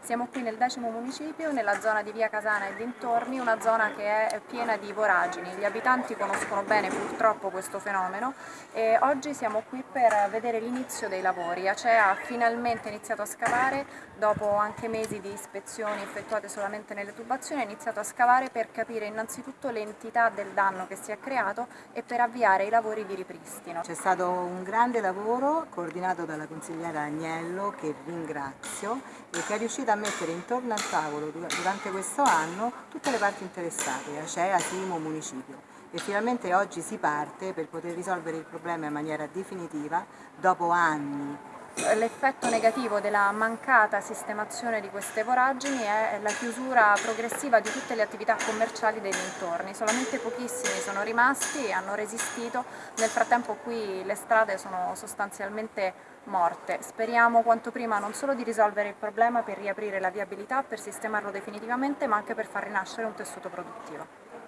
Siamo qui nel decimo municipio, nella zona di via Casana e dintorni, una zona che è piena di voragini. Gli abitanti conoscono bene purtroppo questo fenomeno e oggi siamo qui per vedere l'inizio dei lavori. Acea ha finalmente iniziato a scavare, dopo anche mesi di ispezioni effettuate solamente nelle tubazioni, ha iniziato a scavare per capire innanzitutto l'entità del danno che si è creato e per avviare i lavori di ripristino. C'è stato un grande lavoro coordinato dalla consigliera Agnello, che ringrazio, e che è riuscita a mettere intorno al tavolo durante questo anno tutte le parti interessate, Acea, Simo, Municipio. E finalmente oggi si parte per poter risolvere il problema in maniera definitiva dopo anni L'effetto negativo della mancata sistemazione di queste voragini è la chiusura progressiva di tutte le attività commerciali dei dintorni, solamente pochissimi sono rimasti e hanno resistito, nel frattempo qui le strade sono sostanzialmente morte. Speriamo quanto prima non solo di risolvere il problema per riaprire la viabilità, per sistemarlo definitivamente, ma anche per far rinascere un tessuto produttivo.